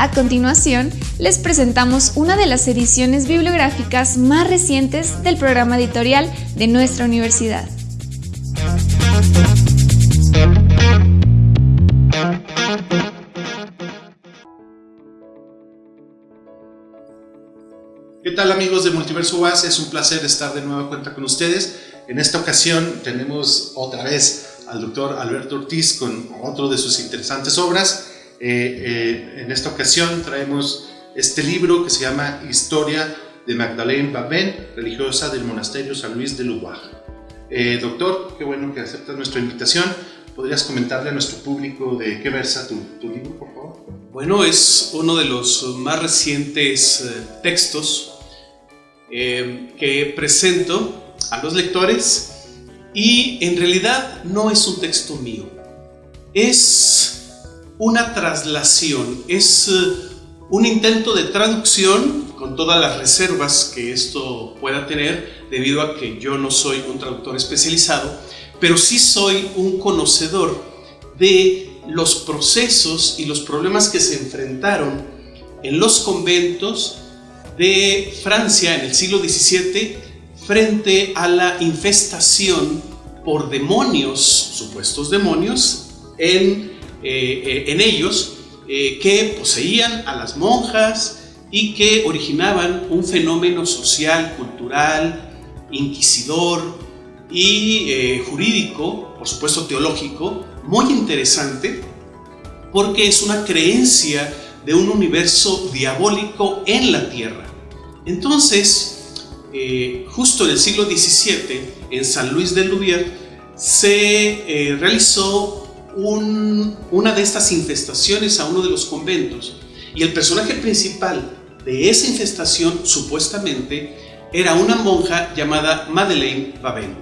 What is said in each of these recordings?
A continuación, les presentamos una de las ediciones bibliográficas más recientes del programa editorial de nuestra universidad. ¿Qué tal amigos de Multiverso UAS? Es un placer estar de nuevo cuenta con ustedes. En esta ocasión tenemos otra vez al doctor Alberto Ortiz con otro de sus interesantes obras. Eh, eh, en esta ocasión traemos este libro que se llama Historia de Magdalene Babén, religiosa del monasterio San Luis de Lubac. Eh, doctor, qué bueno que aceptas nuestra invitación. ¿Podrías comentarle a nuestro público de qué versa tu, tu libro, por favor? Bueno, es uno de los más recientes textos que presento a los lectores y en realidad no es un texto mío. Es una traslación, es eh, un intento de traducción con todas las reservas que esto pueda tener debido a que yo no soy un traductor especializado, pero sí soy un conocedor de los procesos y los problemas que se enfrentaron en los conventos de Francia en el siglo XVII frente a la infestación por demonios, supuestos demonios, en eh, eh, en ellos eh, que poseían a las monjas y que originaban un fenómeno social, cultural, inquisidor y jurídico, por supuesto teológico, muy interesante porque es una creencia de un universo diabólico en la tierra. Entonces, justo en el siglo XVII, en San Luis de Louviers, se realizó una de estas infestaciones a uno de los conventos y el personaje principal de esa infestación supuestamente era una monja llamada Madeleine Babin.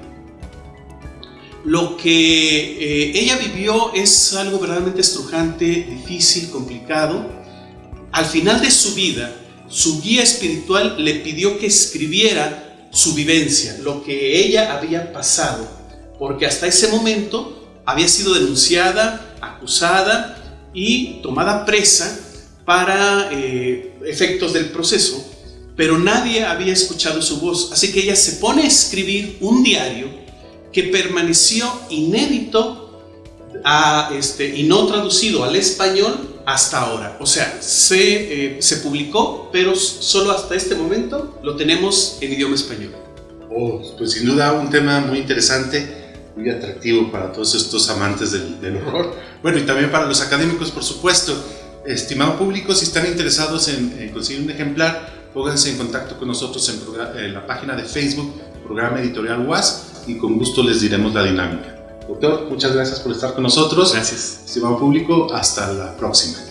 Lo que eh, ella vivió es algo verdaderamente estrujante, difícil, complicado. Al final de su vida, su guía espiritual le pidió que escribiera su vivencia, lo que ella había pasado, porque hasta ese momento había sido denunciada, acusada y tomada presa para eh, efectos del proceso, pero nadie había escuchado su voz. Así que ella se pone a escribir un diario que permaneció inédito este, y no traducido al español hasta ahora. O sea, se, eh, se publicó, pero solo hasta este momento lo tenemos en idioma español. Oh, pues sin duda un tema muy interesante muy atractivo para todos estos amantes del, horror. Bueno, y también para los académicos, por supuesto. Estimado público, si están interesados en, conseguir un ejemplar, pónganse en contacto con nosotros en, la página de Facebook, Programa Editorial UAS, y con gusto les diremos la dinámica. Doctor, muchas gracias por estar con nosotros. Gracias. Estimado público, hasta la próxima.